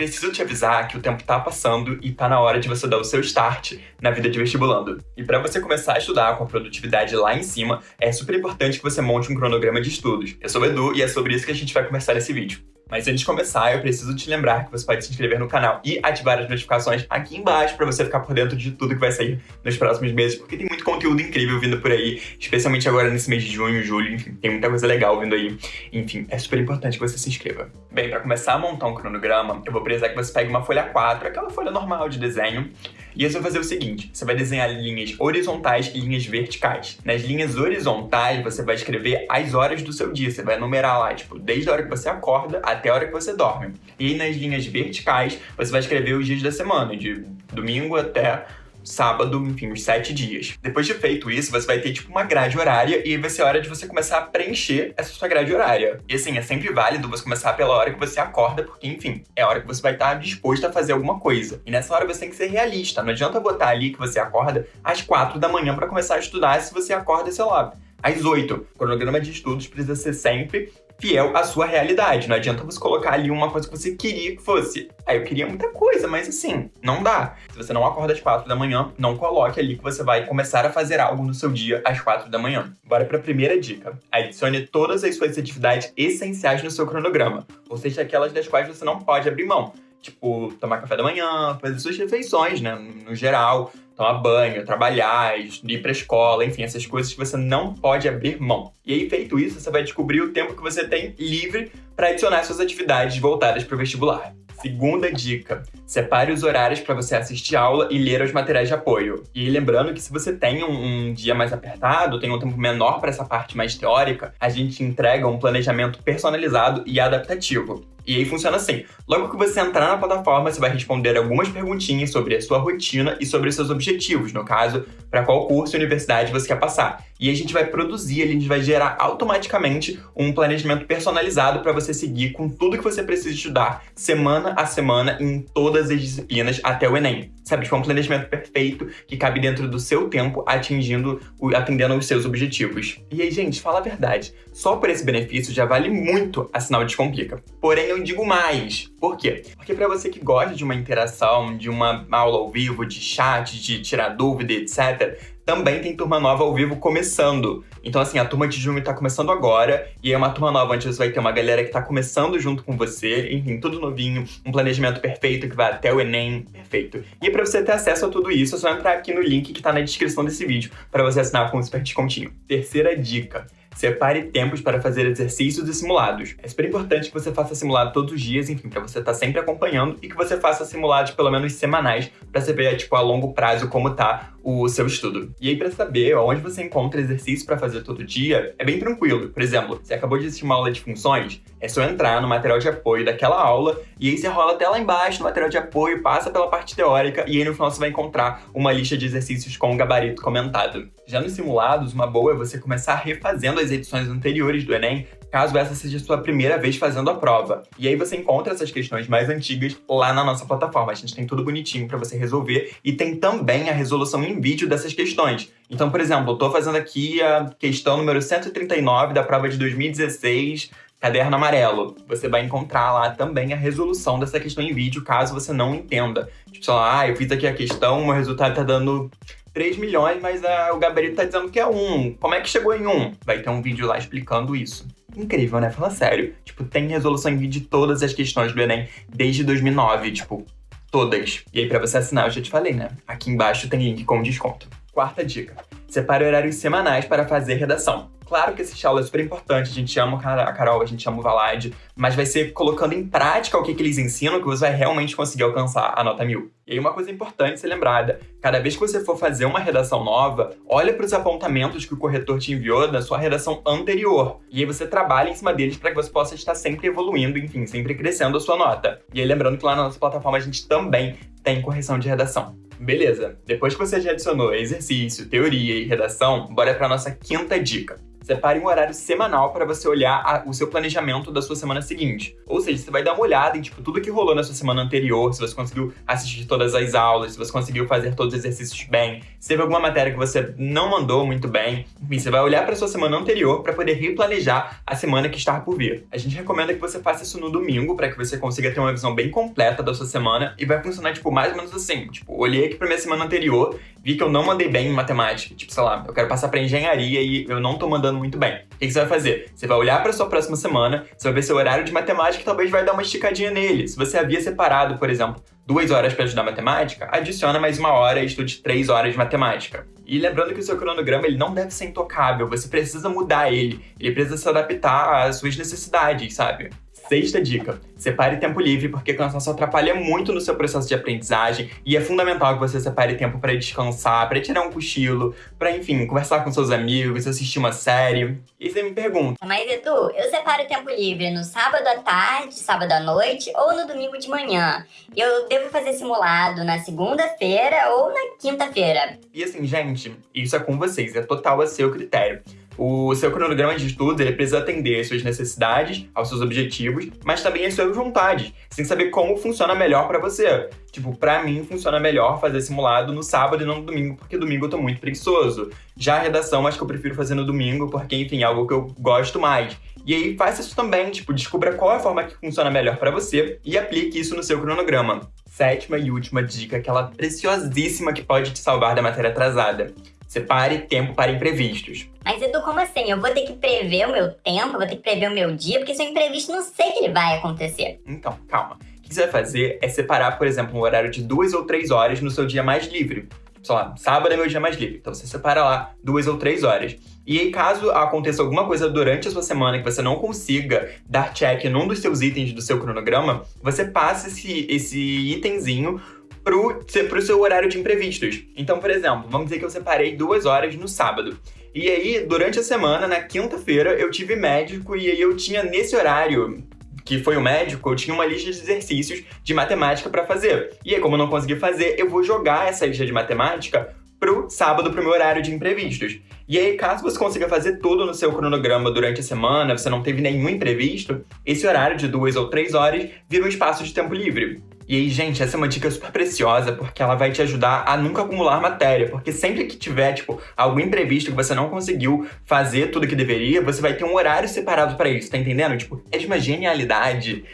preciso te avisar que o tempo tá passando e tá na hora de você dar o seu start na vida de vestibulando. E para você começar a estudar com a produtividade lá em cima, é super importante que você monte um cronograma de estudos. Eu sou o Edu e é sobre isso que a gente vai conversar nesse vídeo. Mas antes de começar, eu preciso te lembrar que você pode se inscrever no canal e ativar as notificações aqui embaixo para você ficar por dentro de tudo que vai sair nos próximos meses, porque tem muito conteúdo incrível vindo por aí, especialmente agora nesse mês de junho, julho, enfim, tem muita coisa legal vindo aí. Enfim, é super importante que você se inscreva. Bem, para começar a montar um cronograma, eu vou precisar que você pegue uma folha 4, aquela folha normal de desenho, e você vai fazer o seguinte, você vai desenhar linhas horizontais e linhas verticais. Nas linhas horizontais, você vai escrever as horas do seu dia, você vai numerar lá, tipo, desde a hora que você acorda até a hora que você dorme. E nas linhas verticais, você vai escrever os dias da semana, de domingo até sábado, enfim, uns sete dias. Depois de feito isso, você vai ter, tipo, uma grade horária e vai ser hora de você começar a preencher essa sua grade horária. E assim, é sempre válido você começar pela hora que você acorda, porque, enfim, é a hora que você vai estar disposto a fazer alguma coisa. E nessa hora você tem que ser realista. Não adianta botar ali que você acorda às quatro da manhã para começar a estudar se você acorda, sei lá, às 8. O cronograma de estudos precisa ser sempre fiel à sua realidade. Não adianta você colocar ali uma coisa que você queria que fosse. Aí eu queria muita coisa, mas assim, não dá. Se você não acorda às quatro da manhã, não coloque ali que você vai começar a fazer algo no seu dia às quatro da manhã. Bora para a primeira dica. Adicione todas as suas atividades essenciais no seu cronograma, ou seja, aquelas das quais você não pode abrir mão. Tipo, tomar café da manhã, fazer suas refeições, né, no geral, tomar banho, trabalhar, ir pra escola, enfim, essas coisas que você não pode abrir mão. E aí, feito isso, você vai descobrir o tempo que você tem livre para adicionar suas atividades voltadas para o vestibular. Segunda dica: separe os horários para você assistir aula e ler os materiais de apoio. E lembrando que se você tem um, um dia mais apertado, tem um tempo menor para essa parte mais teórica, a gente entrega um planejamento personalizado e adaptativo. E aí funciona assim: logo que você entrar na plataforma, você vai responder algumas perguntinhas sobre a sua rotina e sobre os seus objetivos, no caso, para qual curso e universidade você quer passar. E a gente vai produzir, a gente vai gerar automaticamente um planejamento personalizado para você seguir com tudo que você precisa estudar semana a semana em todas as disciplinas até o Enem. Sabe, tipo, é um planejamento perfeito que cabe dentro do seu tempo, atingindo, atendendo os seus objetivos. E aí, gente, fala a verdade, só por esse benefício já vale muito assinar o Descomplica. Porém, eu digo mais. Por quê? Porque para você que gosta de uma interação, de uma aula ao vivo, de chat, de tirar dúvida, etc., também tem turma nova ao vivo começando. Então, assim, a turma de junho tá começando agora, e é uma turma nova onde você vai ter uma galera que tá começando junto com você, enfim, tudo novinho, um planejamento perfeito que vai até o Enem, perfeito. E para você ter acesso a tudo isso, é só entrar aqui no link que tá na descrição desse vídeo, para você assinar com um super descontinho. Terceira dica. Separe tempos para fazer exercícios e simulados. É super importante que você faça simulado todos os dias, enfim, para você estar tá sempre acompanhando e que você faça simulados pelo menos semanais para ver, tipo, a longo prazo como tá o seu estudo. E aí, para saber onde você encontra exercício para fazer todo dia, é bem tranquilo. Por exemplo, você acabou de assistir uma aula de funções, é só entrar no material de apoio daquela aula e aí você rola até lá embaixo no material de apoio, passa pela parte teórica e aí no final você vai encontrar uma lista de exercícios com o gabarito comentado. Já nos simulados, uma boa é você começar refazendo as edições anteriores do Enem caso essa seja a sua primeira vez fazendo a prova. E aí você encontra essas questões mais antigas lá na nossa plataforma. A gente tem tudo bonitinho para você resolver e tem também a resolução em vídeo dessas questões. Então, por exemplo, eu tô fazendo aqui a questão número 139 da prova de 2016, caderno amarelo. Você vai encontrar lá também a resolução dessa questão em vídeo, caso você não entenda. Tipo, sei lá, ah, eu fiz aqui a questão, o meu resultado tá dando 3 milhões, mas a, o gabarito tá dizendo que é 1. Como é que chegou em 1? Vai ter um vídeo lá explicando isso incrível, né? Fala sério. Tipo, tem resolução em vídeo de todas as questões do Enem desde 2009, tipo, todas. E aí, pra você assinar, eu já te falei, né? Aqui embaixo tem link com desconto. Quarta dica. Separe horários semanais para fazer redação. Claro que esse aula é super importante, a gente ama a Carol, a gente ama o Valade, mas vai ser colocando em prática o que, que eles ensinam que você vai realmente conseguir alcançar a nota mil. E aí uma coisa importante ser lembrada, cada vez que você for fazer uma redação nova, olha para os apontamentos que o corretor te enviou da sua redação anterior. E aí você trabalha em cima deles para que você possa estar sempre evoluindo, enfim, sempre crescendo a sua nota. E aí lembrando que lá na nossa plataforma a gente também tem correção de redação. Beleza, depois que você já adicionou exercício, teoria e redação, bora para nossa quinta dica. Separe um horário semanal para você olhar a, o seu planejamento da sua semana seguinte. Ou seja, você vai dar uma olhada em tipo, tudo que rolou na sua semana anterior, se você conseguiu assistir todas as aulas, se você conseguiu fazer todos os exercícios bem, se teve alguma matéria que você não mandou muito bem. Enfim, você vai olhar para sua semana anterior para poder replanejar a semana que está por vir. A gente recomenda que você faça isso no domingo para que você consiga ter uma visão bem completa da sua semana e vai funcionar tipo mais ou menos assim, tipo, olhei aqui para minha semana anterior, vi que eu não mandei bem em matemática, tipo, sei lá, eu quero passar para engenharia e eu não tô mandando muito bem. O que você vai fazer? Você vai olhar para sua próxima semana, você vai ver seu horário de matemática e talvez vai dar uma esticadinha nele. Se você havia separado, por exemplo, duas horas para estudar matemática, adiciona mais uma hora e estude três horas de matemática. E lembrando que o seu cronograma ele não deve ser intocável, você precisa mudar ele, ele precisa se adaptar às suas necessidades, sabe? Sexta dica: separe tempo livre, porque cansaço atrapalha muito no seu processo de aprendizagem e é fundamental que você separe tempo para descansar, para tirar um cochilo, para enfim, conversar com seus amigos, assistir uma série. E você me pergunta: Mas Edu, eu separo tempo livre no sábado à tarde, sábado à noite ou no domingo de manhã. Eu devo fazer simulado na segunda-feira ou na quinta-feira. E assim, gente, isso é com vocês, é total a seu critério. O seu cronograma de estudo ele precisa atender às suas necessidades, aos seus objetivos, mas também às suas vontades. Você tem que saber como funciona melhor para você. Tipo, pra mim funciona melhor fazer simulado no sábado e não no domingo, porque domingo eu tô muito preguiçoso. Já a redação, acho que eu prefiro fazer no domingo, porque, enfim, é algo que eu gosto mais. E aí, faça isso também, tipo, descubra qual é a forma que funciona melhor para você e aplique isso no seu cronograma. Sétima e última dica, aquela preciosíssima que pode te salvar da matéria atrasada. Separe tempo para imprevistos. Mas Edu, como assim? Eu vou ter que prever o meu tempo, vou ter que prever o meu dia, porque se é imprevisto, não sei que ele vai acontecer. Então, calma. O que você vai fazer é separar, por exemplo, um horário de duas ou três horas no seu dia mais livre. Sei lá, sábado é meu dia mais livre. Então você separa lá duas ou três horas. E aí, caso aconteça alguma coisa durante a sua semana que você não consiga dar check num dos seus itens do seu cronograma, você passa esse, esse itemzinho pro, pro seu horário de imprevistos. Então, por exemplo, vamos dizer que eu separei duas horas no sábado. E aí, durante a semana, na quinta-feira, eu tive médico e aí eu tinha nesse horário que foi o médico, eu tinha uma lista de exercícios de matemática para fazer. E aí, como eu não consegui fazer, eu vou jogar essa lista de matemática pro sábado, pro meu horário de imprevistos. E aí, caso você consiga fazer tudo no seu cronograma durante a semana, você não teve nenhum imprevisto, esse horário de duas ou três horas vira um espaço de tempo livre. E aí, gente, essa é uma dica super preciosa, porque ela vai te ajudar a nunca acumular matéria. Porque sempre que tiver, tipo, algum imprevisto que você não conseguiu fazer tudo que deveria, você vai ter um horário separado para isso, tá entendendo? Tipo, é de uma genialidade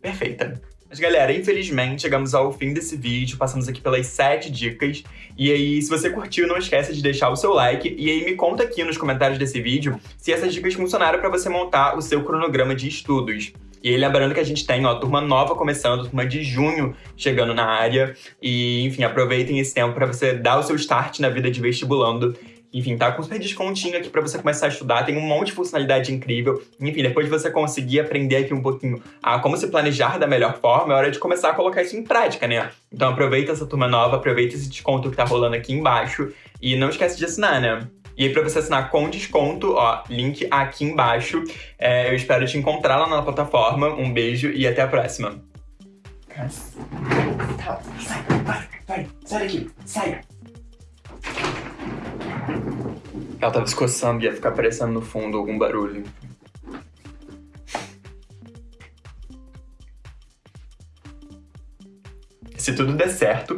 perfeita. Mas galera, infelizmente chegamos ao fim desse vídeo, passamos aqui pelas 7 dicas. E aí, se você curtiu, não esqueça de deixar o seu like. E aí, me conta aqui nos comentários desse vídeo se essas dicas funcionaram para você montar o seu cronograma de estudos. E lembrando que a gente tem, ó, turma nova começando, turma de junho chegando na área. E, enfim, aproveitem esse tempo para você dar o seu start na vida de vestibulando. Enfim, tá com super descontinho aqui para você começar a estudar, tem um monte de funcionalidade incrível. Enfim, depois de você conseguir aprender aqui um pouquinho a como se planejar da melhor forma, é hora de começar a colocar isso em prática, né? Então aproveita essa turma nova, aproveita esse desconto que tá rolando aqui embaixo e não esquece de assinar, né? E aí, pra você assinar com desconto, ó, link aqui embaixo. É, eu espero te encontrar lá na plataforma. Um beijo e até a próxima. Tá, sai, vai, vai, sai daqui, sai. Ela tava escoçando e ia ficar aparecendo no fundo algum barulho. Se tudo der certo,